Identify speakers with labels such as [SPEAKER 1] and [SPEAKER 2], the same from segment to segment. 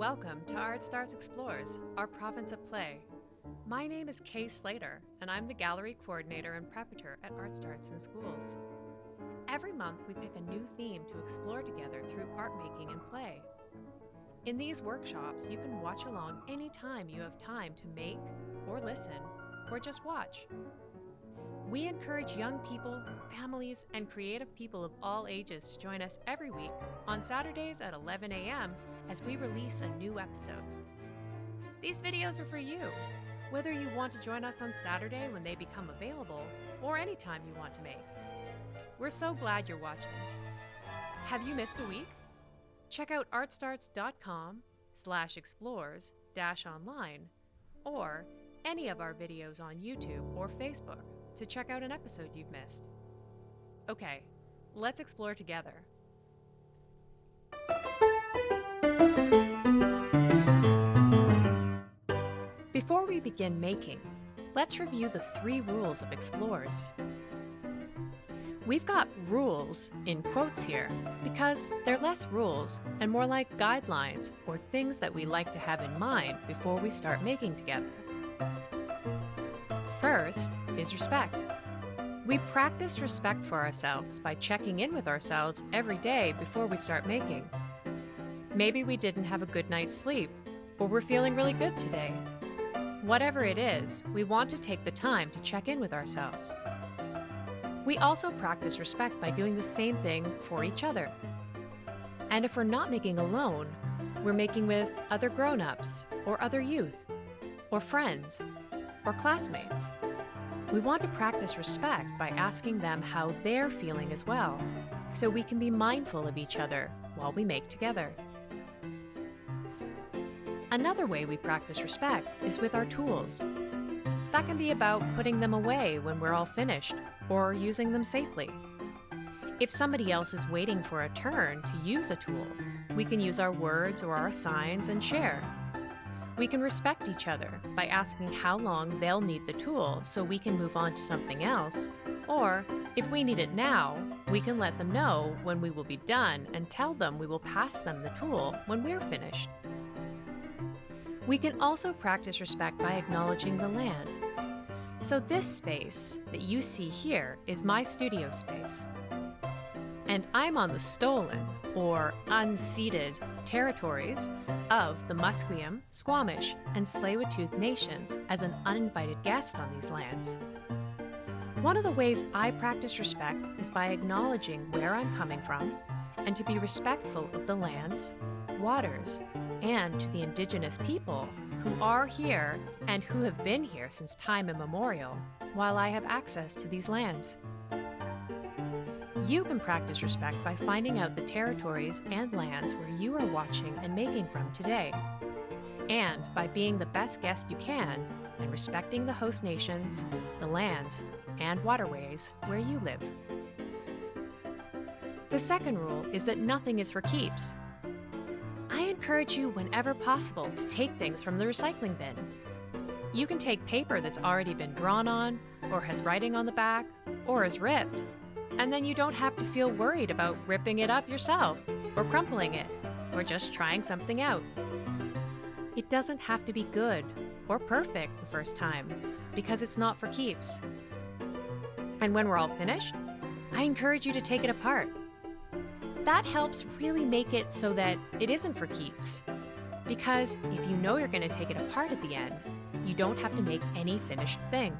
[SPEAKER 1] Welcome to Art Starts Explores, our province of play. My name is Kay Slater, and I'm the gallery coordinator and preparator at Art Starts in Schools. Every month, we pick a new theme to explore together through art making and play. In these workshops, you can watch along anytime you have time to make, or listen, or just watch. We encourage young people, families, and creative people of all ages to join us every week on Saturdays at 11 a.m. as we release a new episode. These videos are for you, whether you want to join us on Saturday when they become available or any time you want to make. We're so glad you're watching. Have you missed a week? Check out artstarts.com slash explores dash online or any of our videos on YouTube or Facebook to check out an episode you've missed. Okay, let's explore together. Before we begin making, let's review the three rules of explorers. We've got rules in quotes here because they're less rules and more like guidelines or things that we like to have in mind before we start making together. First is respect. We practice respect for ourselves by checking in with ourselves every day before we start making. Maybe we didn't have a good night's sleep, or we're feeling really good today. Whatever it is, we want to take the time to check in with ourselves. We also practice respect by doing the same thing for each other. And if we're not making alone, we're making with other grown ups, or other youth, or friends, or classmates. We want to practice respect by asking them how they're feeling as well, so we can be mindful of each other while we make together. Another way we practice respect is with our tools. That can be about putting them away when we're all finished, or using them safely. If somebody else is waiting for a turn to use a tool, we can use our words or our signs and share. We can respect each other by asking how long they'll need the tool so we can move on to something else. Or, if we need it now, we can let them know when we will be done and tell them we will pass them the tool when we're finished. We can also practice respect by acknowledging the land. So this space that you see here is my studio space. And I'm on the stolen, or unceded, territories of the Musqueam, Squamish, and Tsleil-Waututh nations as an uninvited guest on these lands. One of the ways I practice respect is by acknowledging where I'm coming from and to be respectful of the lands, waters, and to the indigenous people who are here and who have been here since time immemorial while I have access to these lands. You can practice respect by finding out the territories and lands where you are watching and making from today, and by being the best guest you can and respecting the host nations, the lands, and waterways where you live. The second rule is that nothing is for keeps. I encourage you whenever possible to take things from the recycling bin. You can take paper that's already been drawn on, or has writing on the back, or is ripped, and then you don't have to feel worried about ripping it up yourself, or crumpling it, or just trying something out. It doesn't have to be good or perfect the first time, because it's not for keeps. And when we're all finished, I encourage you to take it apart. That helps really make it so that it isn't for keeps. Because if you know you're going to take it apart at the end, you don't have to make any finished thing.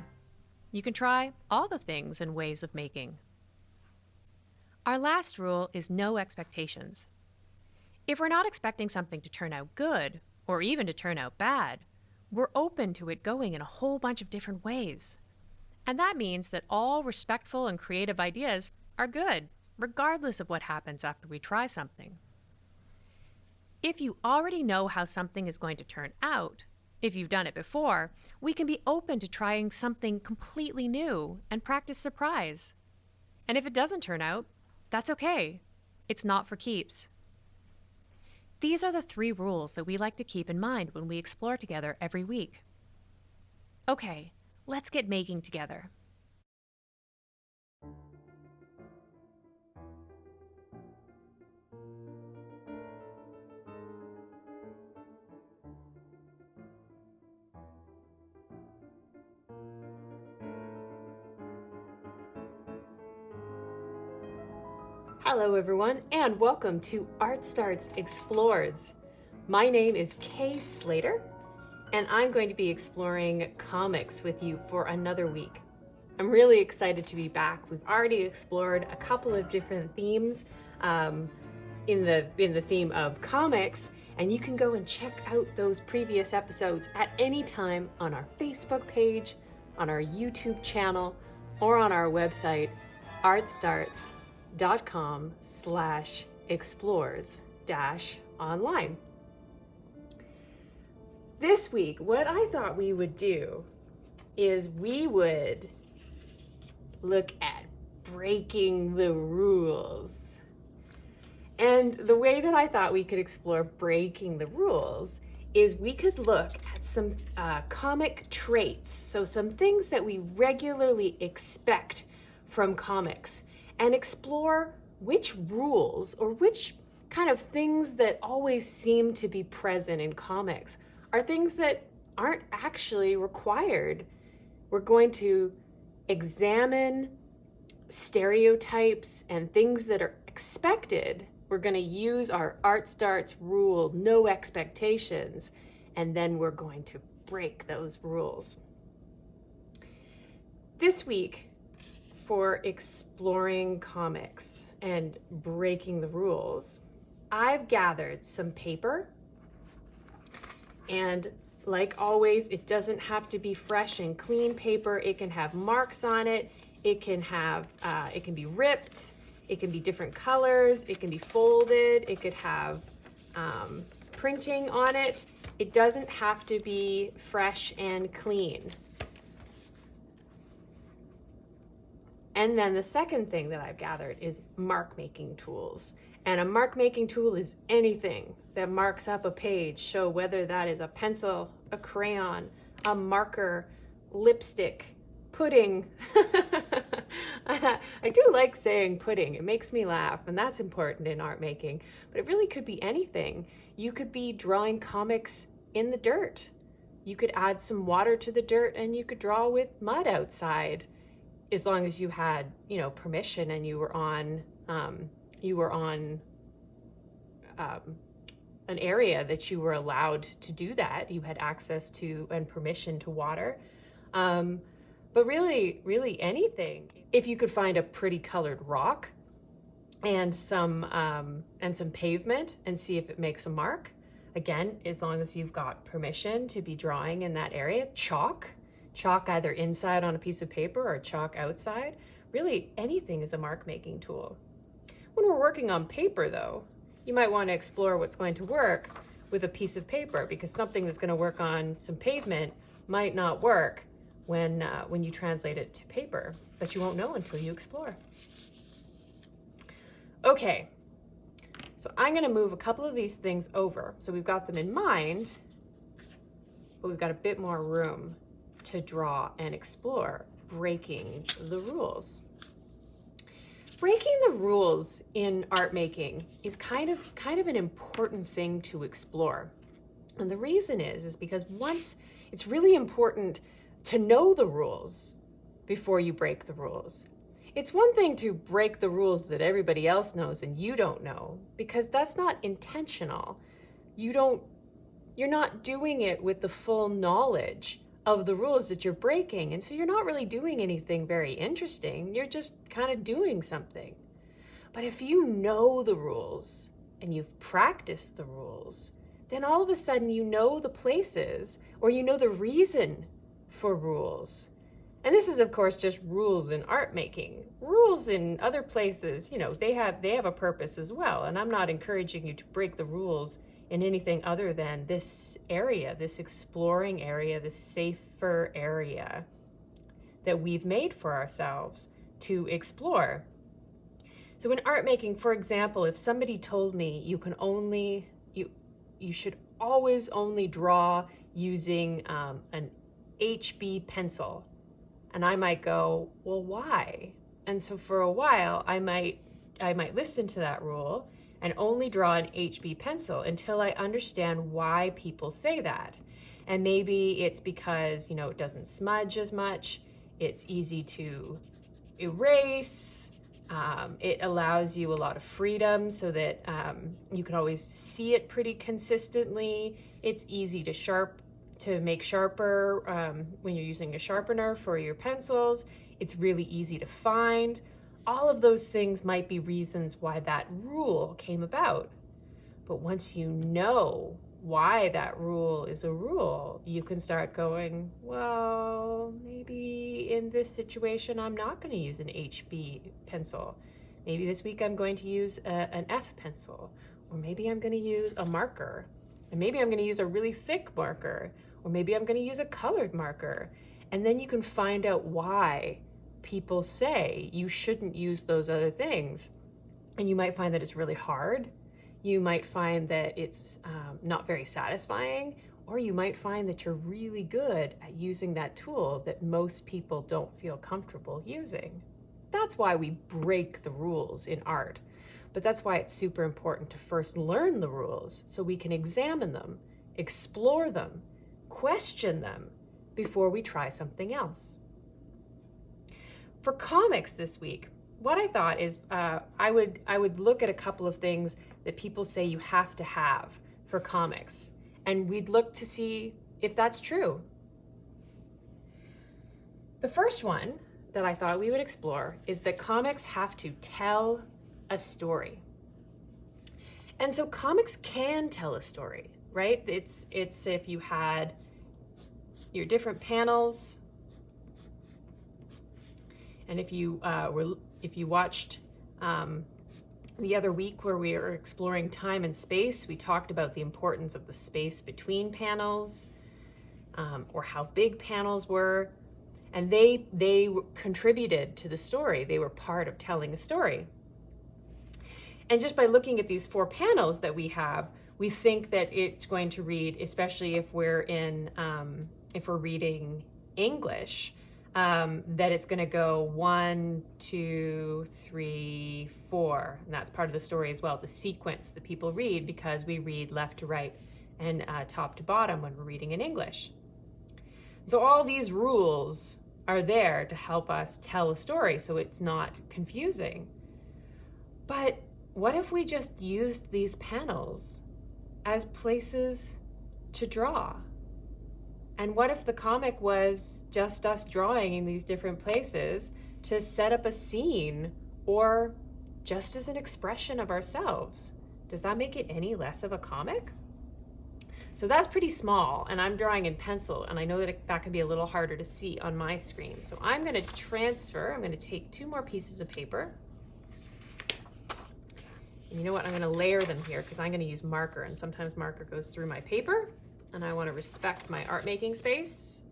[SPEAKER 1] You can try all the things and ways of making. Our last rule is no expectations. If we're not expecting something to turn out good, or even to turn out bad, we're open to it going in a whole bunch of different ways. And that means that all respectful and creative ideas are good, regardless of what happens after we try something. If you already know how something is going to turn out, if you've done it before, we can be open to trying something completely new and practice surprise. And if it doesn't turn out, that's okay. It's not for keeps. These are the three rules that we like to keep in mind when we explore together every week. Okay, let's get making together. Hello everyone and welcome to Art Starts Explores. My name is Kay Slater and I'm going to be exploring comics with you for another week. I'm really excited to be back. We've already explored a couple of different themes um, in the in the theme of comics and you can go and check out those previous episodes at any time on our Facebook page, on our YouTube channel, or on our website artstarts.com dot com slash explores dash online. This week, what I thought we would do is we would look at breaking the rules. And the way that I thought we could explore breaking the rules is we could look at some uh, comic traits, so some things that we regularly expect from comics and explore which rules or which kind of things that always seem to be present in comics are things that aren't actually required. We're going to examine stereotypes and things that are expected. We're going to use our art starts rule, no expectations, and then we're going to break those rules. This week, for exploring comics and breaking the rules, I've gathered some paper and like always, it doesn't have to be fresh and clean paper. It can have marks on it. It can have, uh, it can be ripped. It can be different colors. It can be folded. It could have um, printing on it. It doesn't have to be fresh and clean. And then the second thing that I've gathered is mark making tools. And a mark making tool is anything that marks up a page, show whether that is a pencil, a crayon, a marker, lipstick, pudding. I do like saying pudding. It makes me laugh, and that's important in art making. But it really could be anything. You could be drawing comics in the dirt. You could add some water to the dirt and you could draw with mud outside as long as you had, you know, permission and you were on, um, you were on um, an area that you were allowed to do that. You had access to and permission to water. Um, but really, really anything. If you could find a pretty colored rock and some um, and some pavement and see if it makes a mark. Again, as long as you've got permission to be drawing in that area, chalk chalk either inside on a piece of paper or chalk outside. Really, anything is a mark making tool. When we're working on paper though, you might want to explore what's going to work with a piece of paper because something that's going to work on some pavement might not work when, uh, when you translate it to paper, but you won't know until you explore. Okay, so I'm going to move a couple of these things over. So we've got them in mind, but we've got a bit more room to draw and explore breaking the rules. Breaking the rules in art making is kind of kind of an important thing to explore. And the reason is is because once it's really important to know the rules before you break the rules. It's one thing to break the rules that everybody else knows and you don't know because that's not intentional. You don't you're not doing it with the full knowledge of the rules that you're breaking. And so you're not really doing anything very interesting. You're just kind of doing something. But if you know the rules and you've practiced the rules, then all of a sudden you know the places or you know the reason for rules. And this is of course just rules in art making. Rules in other places, you know, they have they have a purpose as well. And I'm not encouraging you to break the rules in anything other than this area, this exploring area, this safer area that we've made for ourselves to explore. So in art making, for example, if somebody told me you can only, you, you should always only draw using um, an HB pencil, and I might go, well, why? And so for a while, I might, I might listen to that rule and only draw an HB pencil until I understand why people say that. And maybe it's because, you know, it doesn't smudge as much, it's easy to erase, Um, it allows you a lot of freedom so that um, you can always see it pretty consistently. It's easy to sharp to make sharper um, when you're using a sharpener for your pencils. It's really easy to find. All of those things might be reasons why that rule came about. But once you know why that rule is a rule, you can start going, well, maybe in this situation, I'm not going to use an HB pencil. Maybe this week I'm going to use a, an F pencil, or maybe I'm going to use a marker, and maybe I'm going to use a really thick marker, or maybe I'm going to use a colored marker. And then you can find out why people say you shouldn't use those other things. And you might find that it's really hard you might find that it's um, not very satisfying, or you might find that you're really good at using that tool that most people don't feel comfortable using. That's why we break the rules in art. But that's why it's super important to first learn the rules so we can examine them, explore them, question them before we try something else. For comics this week, what I thought is uh, I would I would look at a couple of things that people say you have to have for comics, and we'd look to see if that's true. The first one that I thought we would explore is that comics have to tell a story. And so comics can tell a story, right? It's it's if you had your different panels and if you uh, were if you watched um, the other week where we were exploring time and space, we talked about the importance of the space between panels um, or how big panels were. And they, they contributed to the story. They were part of telling a story. And just by looking at these four panels that we have, we think that it's going to read, especially if we're in, um, if we're reading English, um, that it's going to go one, two, three, four. And that's part of the story as well, the sequence that people read because we read left to right and uh, top to bottom when we're reading in English. So all these rules are there to help us tell a story so it's not confusing. But what if we just used these panels as places to draw? And what if the comic was just us drawing in these different places to set up a scene or just as an expression of ourselves? Does that make it any less of a comic? So that's pretty small and I'm drawing in pencil and I know that it, that can be a little harder to see on my screen. So I'm gonna transfer, I'm gonna take two more pieces of paper. And you know what, I'm gonna layer them here because I'm gonna use marker and sometimes marker goes through my paper and I want to respect my art making space.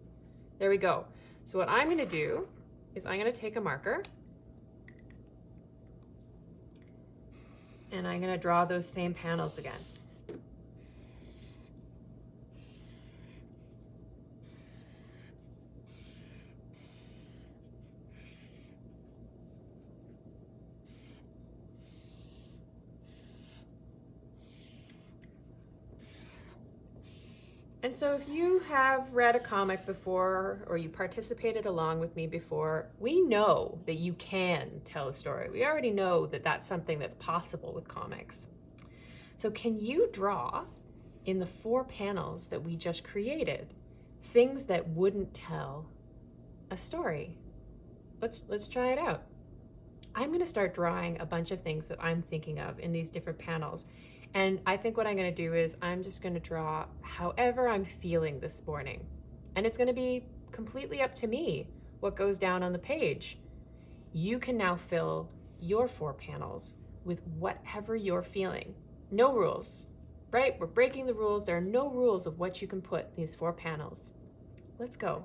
[SPEAKER 1] There we go. So what I'm going to do is I'm going to take a marker and I'm going to draw those same panels again. And so if you have read a comic before or you participated along with me before, we know that you can tell a story. We already know that that's something that's possible with comics. So can you draw in the four panels that we just created things that wouldn't tell a story? Let's, let's try it out. I'm gonna start drawing a bunch of things that I'm thinking of in these different panels. And I think what I'm gonna do is I'm just gonna draw however I'm feeling this morning. And it's gonna be completely up to me what goes down on the page. You can now fill your four panels with whatever you're feeling. No rules, right? We're breaking the rules. There are no rules of what you can put in these four panels. Let's go.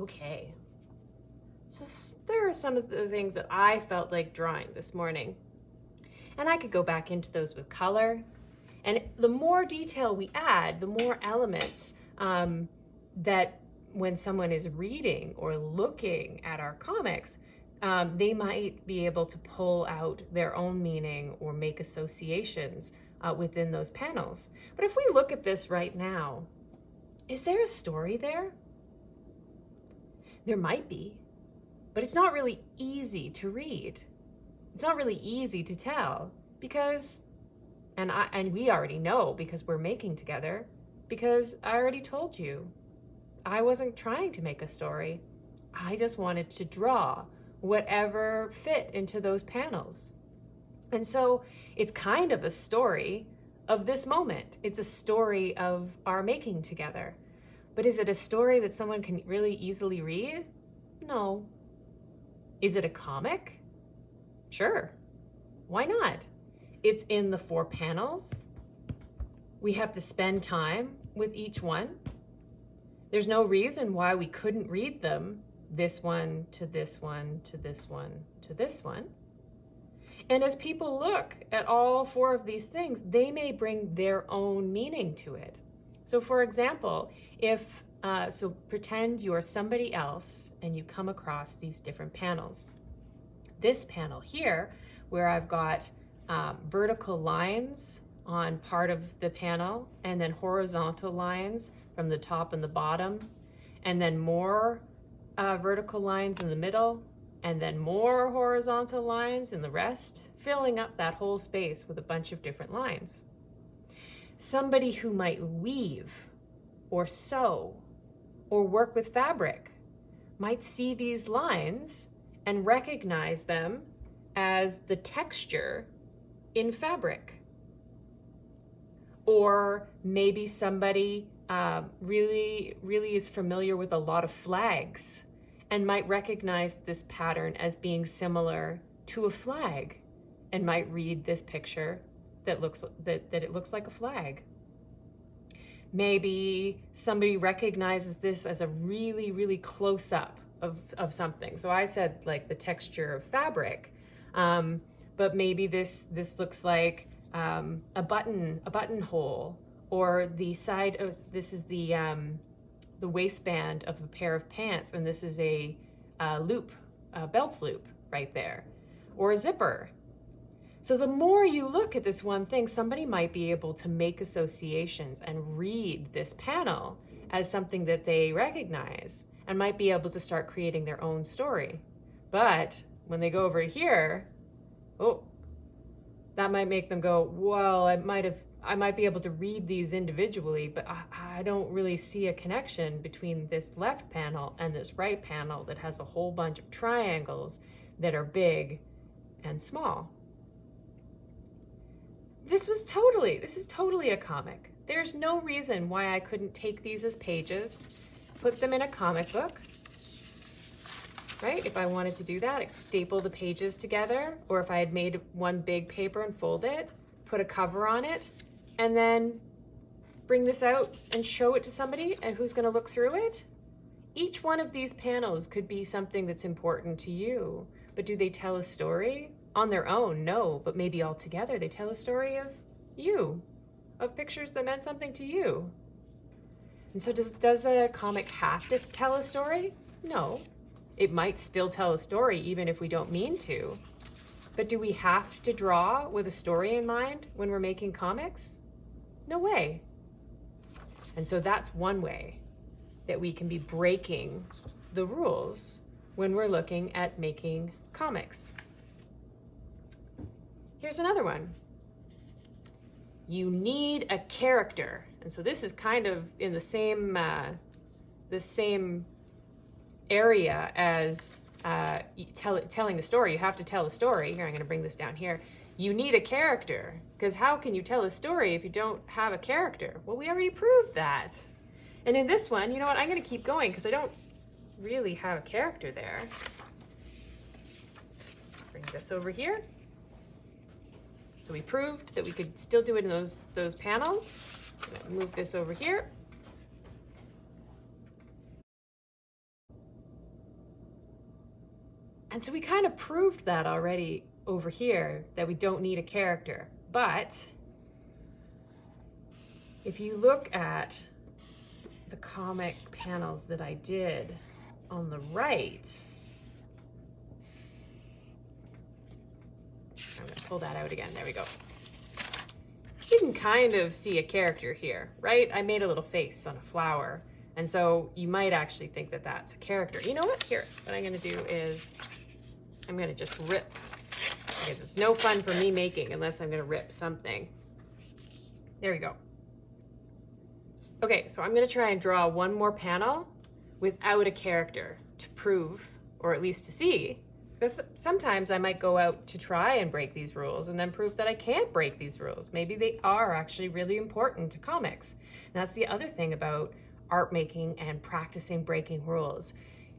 [SPEAKER 2] Okay. So there are some of the things that I felt like drawing this morning. And I could go back into those with color. And the more detail we add, the more elements um, that when someone is reading or looking at our comics, um, they might be able to pull out their own meaning or make associations uh, within those panels. But if we look at this right now, is there a story there? There might be, but it's not really easy to read. It's not really easy to tell because, and I and we already know because we're making together, because I already told you, I wasn't trying to make a story. I just wanted to draw whatever fit into those panels. And so it's kind of a story of this moment. It's a story of our making together. But is it a story that someone can really easily read? No. Is it a comic? Sure. Why not? It's in the four panels. We have to spend time with each one. There's no reason why we couldn't read them this one to this one to this one to this one. And as people look at all four of these things, they may bring their own meaning to it. So for example, if, uh, so pretend you're somebody else and you come across these different panels. This panel here, where I've got um, vertical lines on part of the panel and then horizontal lines from the top and the bottom, and then more uh, vertical lines in the middle, and then more horizontal lines in the rest, filling up that whole space with a bunch of different lines. Somebody who might weave or sew or work with fabric might see these lines and recognize them as the texture in fabric. Or maybe somebody uh, really, really is familiar with a lot of flags and might recognize this pattern as being similar to a flag and might read this picture that looks that, that it looks like a flag. Maybe somebody recognizes this as a really, really close up of, of something. So I said like the texture of fabric, um, but maybe this this looks like um, a button, a buttonhole, or the side of this is the um, the waistband of a pair of pants, and this is a, a loop, a belt loop right there, or a zipper. So the more you look at this one thing, somebody might be able to make associations and read this panel as something that they recognize and might be able to start creating their own story. But when they go over here, oh, that might make them go, well, I might have I might be able to read these individually, but I, I, don't really see a connection between this left panel and this right panel that has a whole bunch of triangles that are big and small. This was totally, this is totally a comic. There's no reason why I couldn't take these as pages, put them in a comic book, right? If I wanted to do that, I staple the pages together, or if I had made one big paper and fold it, put a cover on it, and then bring this out and show it to somebody and who's gonna look through it. Each one of these panels could be something that's important to you, but do they tell a story? On their own, no, but maybe all together they tell a story of you, of pictures that meant something to you. And so does, does a comic have to tell a story? No. It might still tell a story even if we don't mean to. But do we have to draw with a story in mind when we're making comics? No way. And so that's one way that we can be breaking the rules when we're looking at making comics. Here's another one. You need a character. And so this is kind of in the same, uh, the same area as uh, tell, telling the story. You have to tell a story. Here, I'm going to bring this down here you need a character. Because how can you tell a story if you don't have a character? Well, we already proved that. And in this one, you know what? I'm going to keep going because I don't really have a character there. Bring this over here. So we proved that we could still do it in those, those panels. move this over here. And so we kind of proved that already over here, that we don't need a character. But if you look at the comic panels that I did on the right, I'm gonna pull that out again, there we go. You can kind of see a character here, right? I made a little face on a flower. And so you might actually think that that's a character. You know what? Here, what I'm gonna do is I'm gonna just rip because it's no fun for me making unless I'm gonna rip something. There we go. Okay, so I'm gonna try and draw one more panel without a character to prove, or at least to see, because sometimes I might go out to try and break these rules and then prove that I can't break these rules. Maybe they are actually really important to comics. And that's the other thing about art making and practicing breaking rules.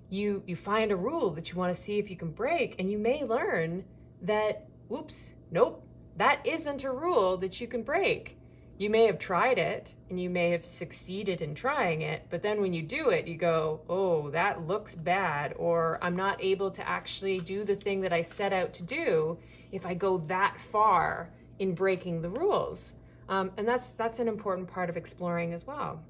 [SPEAKER 2] You, you find a rule that you want to see if you can break, and you may learn that, whoops, nope, that isn't a rule that you can break. You may have tried it and you may have succeeded in trying it, but then when you do it, you go, oh, that looks bad, or I'm not able to actually do the thing that I set out to do if I go that far in breaking the rules. Um, and that's, that's an important part of exploring as well.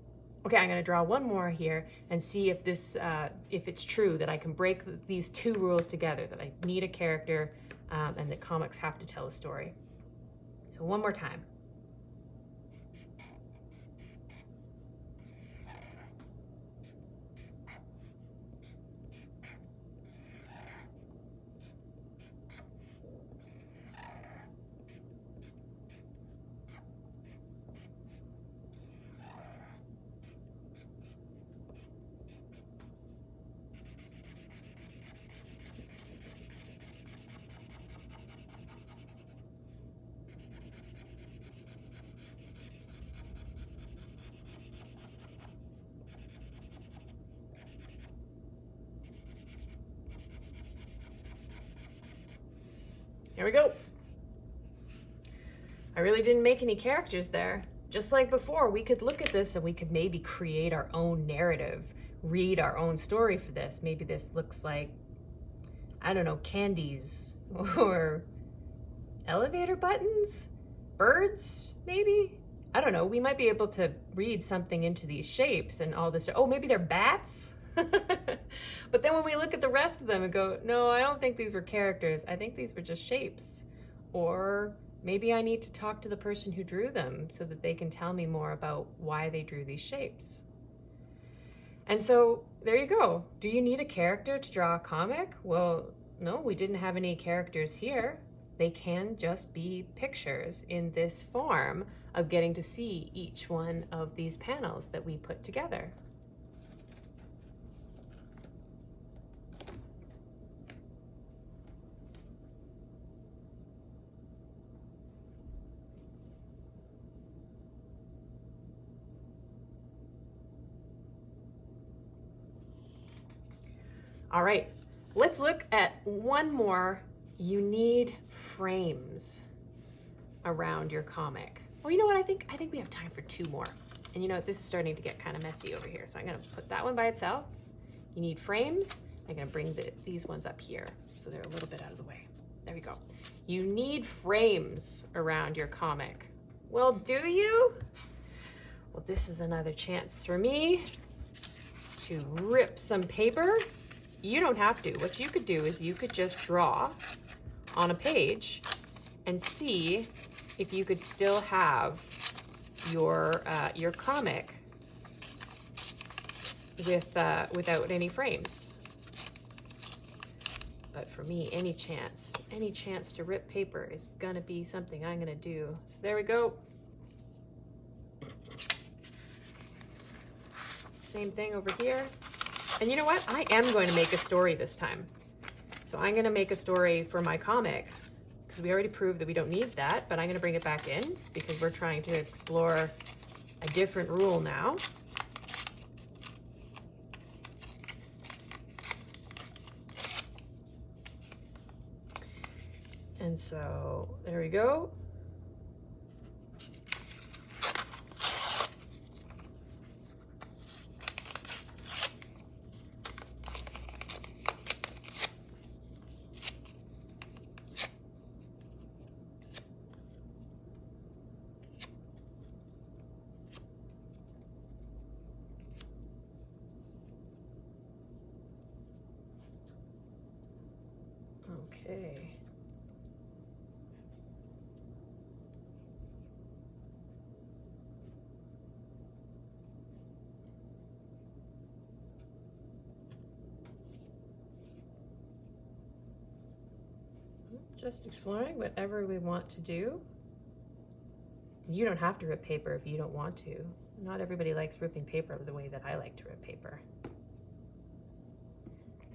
[SPEAKER 2] Okay, I'm gonna draw one more here and see if this, uh, if it's true that I can break these two rules together, that I need a character um, and that comics have to tell a story. So one more time. Here we go. I really didn't make any characters there. Just like before, we could look at this and we could maybe create our own narrative, read our own story for this. Maybe this looks like, I don't know, candies or elevator buttons, birds, maybe? I don't know. We might be able to read something into these shapes and all this. Oh, maybe they're bats? but then when we look at the rest of them and go, no, I don't think these were characters. I think these were just shapes. Or maybe I need to talk to the person who drew them so that they can tell me more about why they drew these shapes. And so there you go. Do you need a character to draw a comic? Well, no, we didn't have any characters here. They can just be pictures in this form of getting to see each one of these panels that we put together. All right, let's look at one more. You need frames around your comic. Well, you know what? I think I think we have time for two more. And you know, what? this is starting to get kind of messy over here. So I'm gonna put that one by itself. You need frames. I'm gonna bring the, these ones up here so they're a little bit out of the way. There we go. You need frames around your comic. Well, do you? Well, this is another chance for me to rip some paper you don't have to. What you could do is you could just draw on a page and see if you could still have your uh, your comic with uh, without any frames. But for me, any chance, any chance to rip paper is gonna be something I'm gonna do. So there we go. Same thing over here. And you know what? I am going to make a story this time. So I'm going to make a story for my comic because we already proved that we don't need that, but I'm going to bring it back in because we're trying to explore a different rule now. And so there we go. Okay. Just exploring whatever we want to do. You don't have to rip paper if you don't want to. Not everybody likes ripping paper the way that I like to rip paper.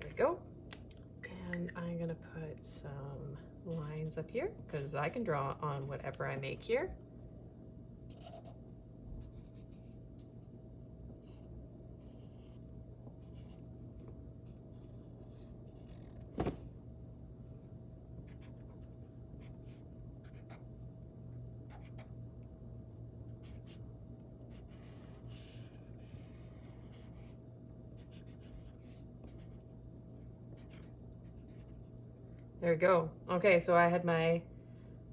[SPEAKER 2] There we go. And I'm gonna put some lines up here because I can draw on whatever I make here. There we go. Okay, so I had my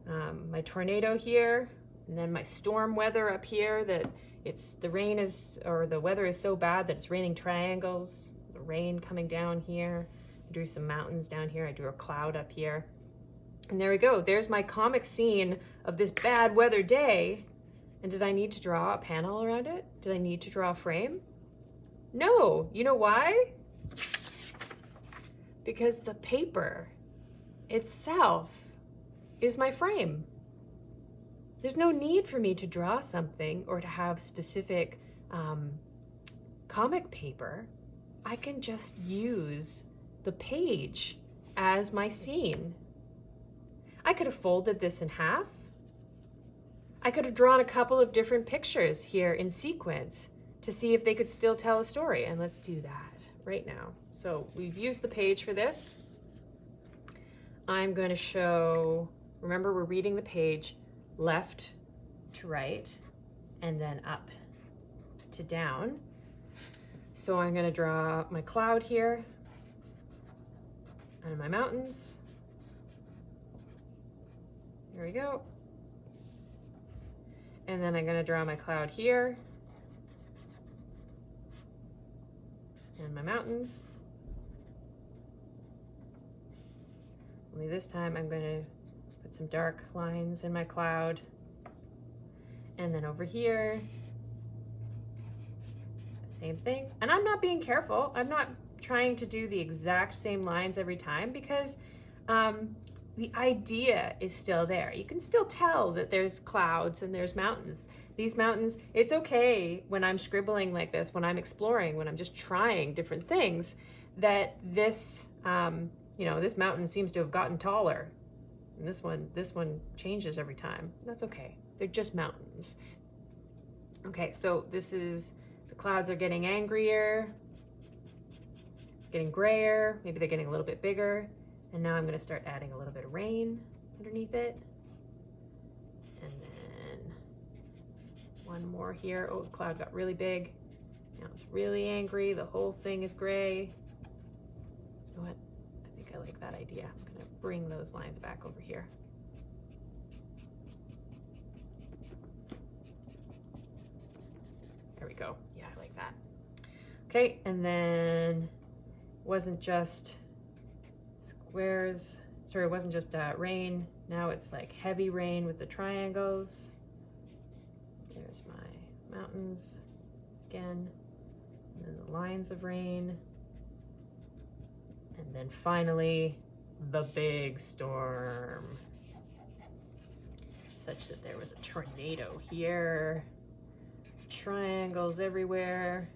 [SPEAKER 2] um, my tornado here, and then my storm weather up here. That it's the rain is or the weather is so bad that it's raining triangles. The rain coming down here. I drew some mountains down here. I drew a cloud up here. And there we go. There's my comic scene of this bad weather day. And did I need to draw a panel around it? Did I need to draw a frame? No. You know why? Because the paper itself is my frame. There's no need for me to draw something or to have specific um, comic paper. I can just use the page as my scene. I could have folded this in half. I could have drawn a couple of different pictures here in sequence to see if they could still tell a story. And let's do that right now. So we've used the page for this. I'm going to show, remember we're reading the page left to right and then up to down. So I'm going to draw my cloud here and my mountains. Here we go. And then I'm going to draw my cloud here and my mountains. Only this time I'm going to put some dark lines in my cloud. And then over here, same thing. And I'm not being careful. I'm not trying to do the exact same lines every time because um, the idea is still there. You can still tell that there's clouds and there's mountains. These mountains, it's okay when I'm scribbling like this, when I'm exploring, when I'm just trying different things, that this um, you know, this mountain seems to have gotten taller. And this one, this one changes every time. That's okay. They're just mountains. Okay, so this is, the clouds are getting angrier, getting grayer. Maybe they're getting a little bit bigger. And now I'm gonna start adding a little bit of rain underneath it. And then one more here. Oh, the cloud got really big. Now it's really angry. The whole thing is gray. You know what? Like that idea. I'm gonna bring those lines back over here. There we go. Yeah, I like that. Okay, and then wasn't just squares, sorry, it wasn't just uh, rain. Now it's like heavy rain with the triangles. There's my mountains again. And then the lines of rain. And then finally, the big storm. Such that there was a tornado here, triangles everywhere.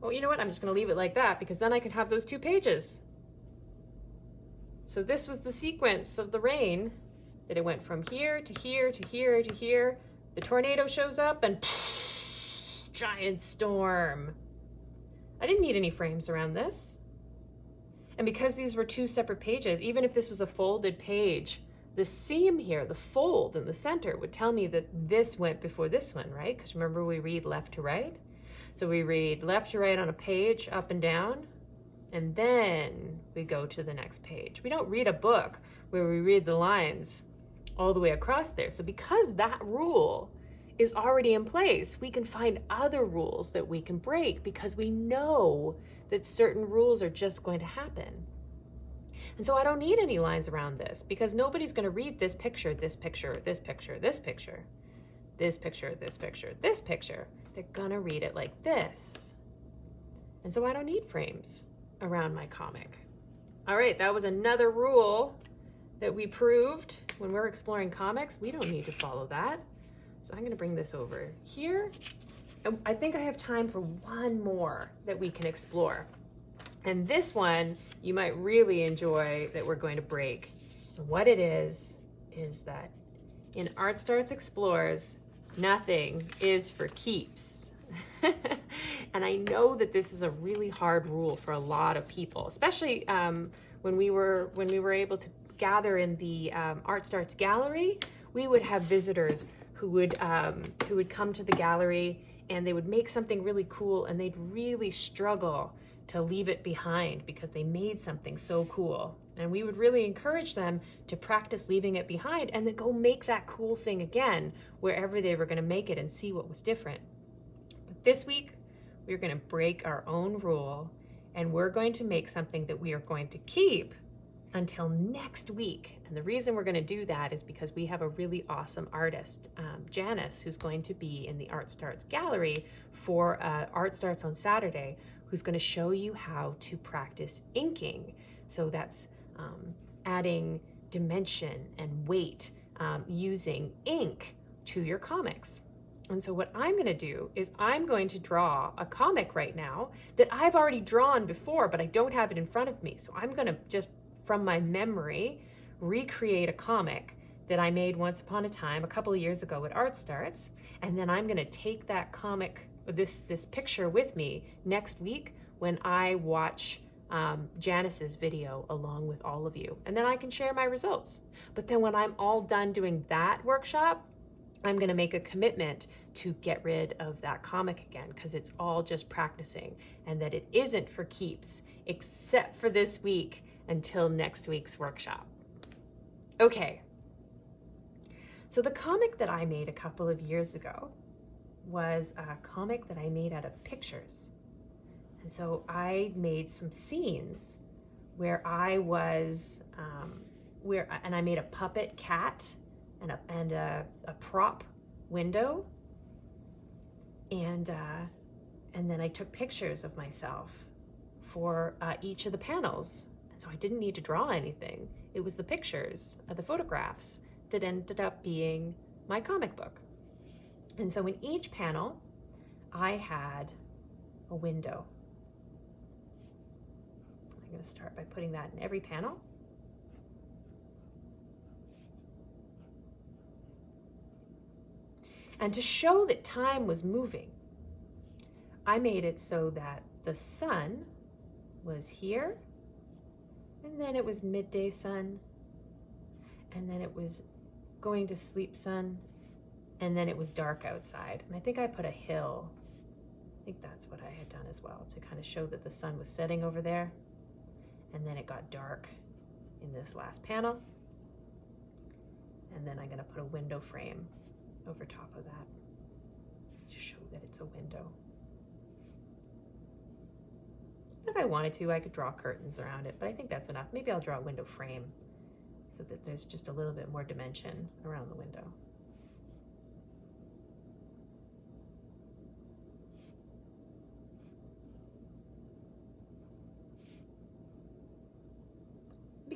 [SPEAKER 2] Well, you know what? I'm just going to leave it like that because then I can have those two pages. So this was the sequence of the rain that it went from here to here to here to here. The tornado shows up and giant storm. I didn't need any frames around this. And because these were two separate pages, even if this was a folded page, the seam here, the fold in the center would tell me that this went before this one, right? Because remember we read left to right? So we read left to right on a page, up and down, and then we go to the next page. We don't read a book where we read the lines all the way across there. So because that rule is already in place. We can find other rules that we can break because we know that certain rules are just going to happen. And so I don't need any lines around this because nobody's going to read this picture, this picture, this picture, this picture, this picture, this picture, this picture. They're going to read it like this. And so I don't need frames around my comic. All right, that was another rule that we proved when we're exploring comics. We don't need to follow that. So I'm going to bring this over here. And I think I have time for one more that we can explore. And this one you might really enjoy that we're going to break. What it is, is that in Art Starts Explores, nothing is for keeps. and I know that this is a really hard rule for a lot of people, especially um, when we were when we were able to gather in the um, Art Starts gallery. We would have visitors who would um, who would come to the gallery and they would make something really cool and they'd really struggle to leave it behind because they made something so cool. And we would really encourage them to practice leaving it behind and then go make that cool thing again wherever they were going to make it and see what was different. But this week, we're going to break our own rule and we're going to make something that we are going to keep until next week. And the reason we're going to do that is because we have a really awesome artist, um, Janice, who's going to be in the Art Starts Gallery for uh, Art Starts on Saturday, who's going to show you how to practice inking. So that's um, adding dimension and weight um, using ink to your comics. And so what I'm going to do is I'm going to draw a comic right now that I've already drawn before, but I don't have it in front of me. So I'm going to just from my memory recreate a comic that I made once upon a time a couple of years ago at Art Starts. And then I'm to take that comic this this picture with me next week when I watch um, Janice's video along with all of you. And then I can share my results. But then when I'm all done doing that workshop, I'm to make a commitment to get rid of that comic again because it's all just practicing and that it isn't for keeps except for this week until next week's workshop. Okay. So the comic that I made a couple of years ago was a comic that I made out of pictures. And so I made some scenes where I was, um, where, and I made a puppet cat and a, and a, a prop window. And, uh, and then I took pictures of myself for uh, each of the panels. So I didn't need to draw anything. It was the pictures, the photographs that ended up being my comic book. And so in each panel, I had a window. I'm going to start by putting that in every panel. And to show that time was moving, I made it so that the sun was here, and then it was midday sun, and then it was going to sleep sun, and then it was dark outside. And I think I put a hill. I think that's what I had done as well to kind of show that the sun was setting over there. And then it got dark in this last panel. And then I'm going to put a window frame over top of that to show that it's a window. If I wanted to, I could draw curtains around it, but I think that's enough. Maybe I'll draw a window frame so that there's just a little bit more dimension around the window.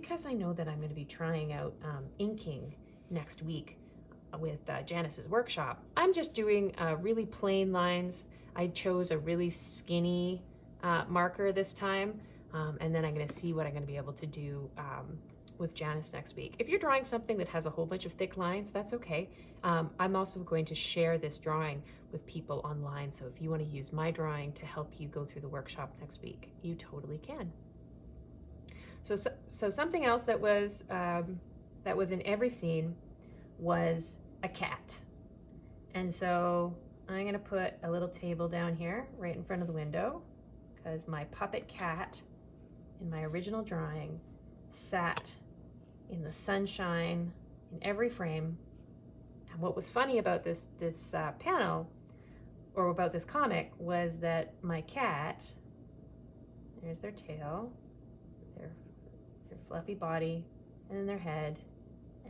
[SPEAKER 2] because I know that I'm going to be trying out um, inking next week with uh, Janice's workshop, I'm just doing uh, really plain lines. I chose a really skinny uh, marker this time, um, and then I'm going to see what I'm going to be able to do um, with Janice next week. If you're drawing something that has a whole bunch of thick lines, that's okay. Um, I'm also going to share this drawing with people online, so if you want to use my drawing to help you go through the workshop next week, you totally can. So, so, so something else that was, um, that was in every scene was a cat. And so I'm gonna put a little table down here right in front of the window because my puppet cat in my original drawing sat in the sunshine in every frame And what was funny about this this uh, panel, or about this comic, was that my cat. There's their tail, their their fluffy body, and then their head,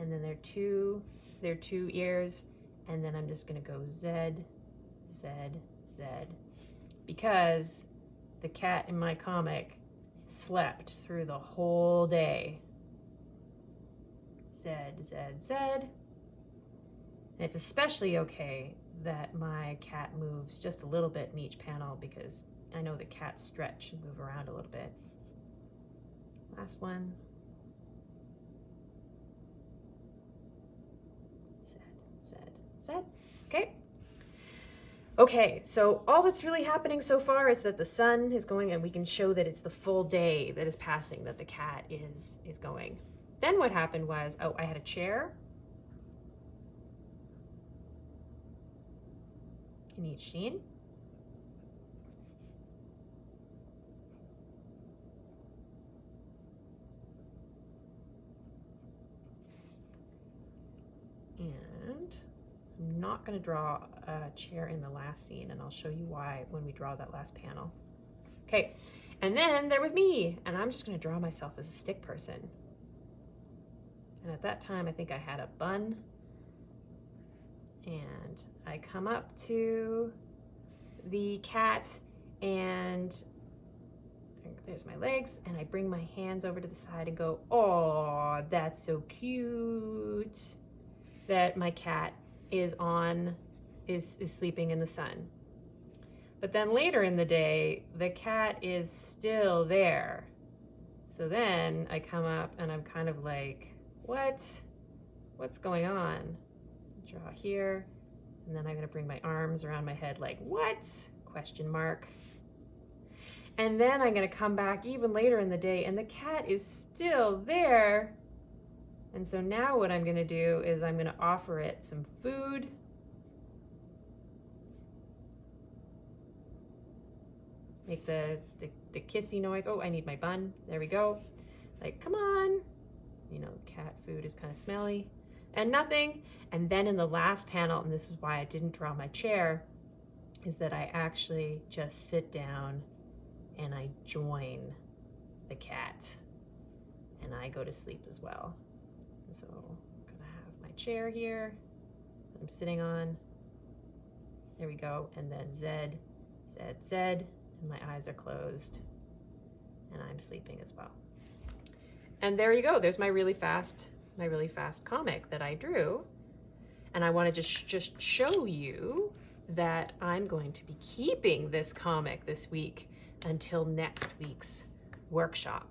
[SPEAKER 2] and then their two their two ears, and then I'm just gonna go Z, Z, Z, because the cat in my comic slept through the whole day. Zed, Zed, Zed. And it's especially okay that my cat moves just a little bit in each panel because I know the cats stretch and move around a little bit. Last one. Zed, Zed, Zed. Okay. Okay, so all that's really happening so far is that the sun is going and we can show that it's the full day that is passing that the cat is is going. Then what happened was, oh, I had a chair in each scene. And I'm not going to draw a chair in the last scene, and I'll show you why when we draw that last panel. Okay, and then there was me, and I'm just going to draw myself as a stick person. And at that time, I think I had a bun. And I come up to the cat, and there's my legs, and I bring my hands over to the side and go, oh, that's so cute that my cat is on, is, is sleeping in the sun. But then later in the day, the cat is still there. So then I come up and I'm kind of like, what? What's going on? Draw here. And then I'm gonna bring my arms around my head like, what? Question mark. And then I'm gonna come back even later in the day and the cat is still there. And so now what I'm gonna do is I'm gonna offer it some food. Make the, the, the kissy noise. Oh, I need my bun. There we go. Like, come on. You know, cat food is kind of smelly and nothing. And then in the last panel, and this is why I didn't draw my chair, is that I actually just sit down and I join the cat and I go to sleep as well. So I'm gonna have my chair here I'm sitting on. There we go. And then Z, Z, Z, and my eyes are closed and I'm sleeping as well. And there you go. There's my really fast, my really fast comic that I drew. And I want to just, just show you that I'm going to be keeping this comic this week until next week's workshop.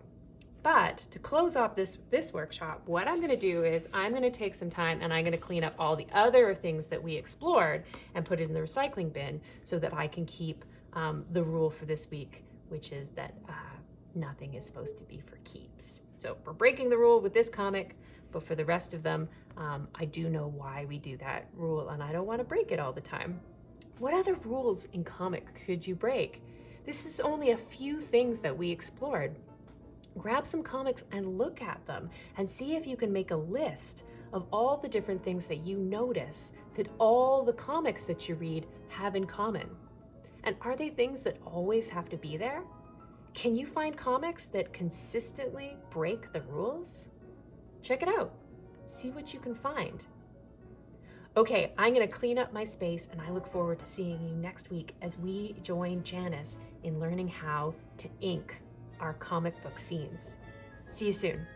[SPEAKER 2] But to close off this, this workshop, what I'm gonna do is I'm gonna take some time and I'm gonna clean up all the other things that we explored and put it in the recycling bin so that I can keep um, the rule for this week, which is that uh, nothing is supposed to be for keeps. So we're breaking the rule with this comic, but for the rest of them, um, I do know why we do that rule and I don't wanna break it all the time. What other rules in comics could you break? This is only a few things that we explored grab some comics and look at them and see if you can make a list of all the different things that you notice that all the comics that you read have in common. And are they things that always have to be there? Can you find comics that consistently break the rules? Check it out. See what you can find. Okay, I'm going to clean up my space and I look forward to seeing you next week as we join Janice in learning how to ink our comic book scenes. See you soon.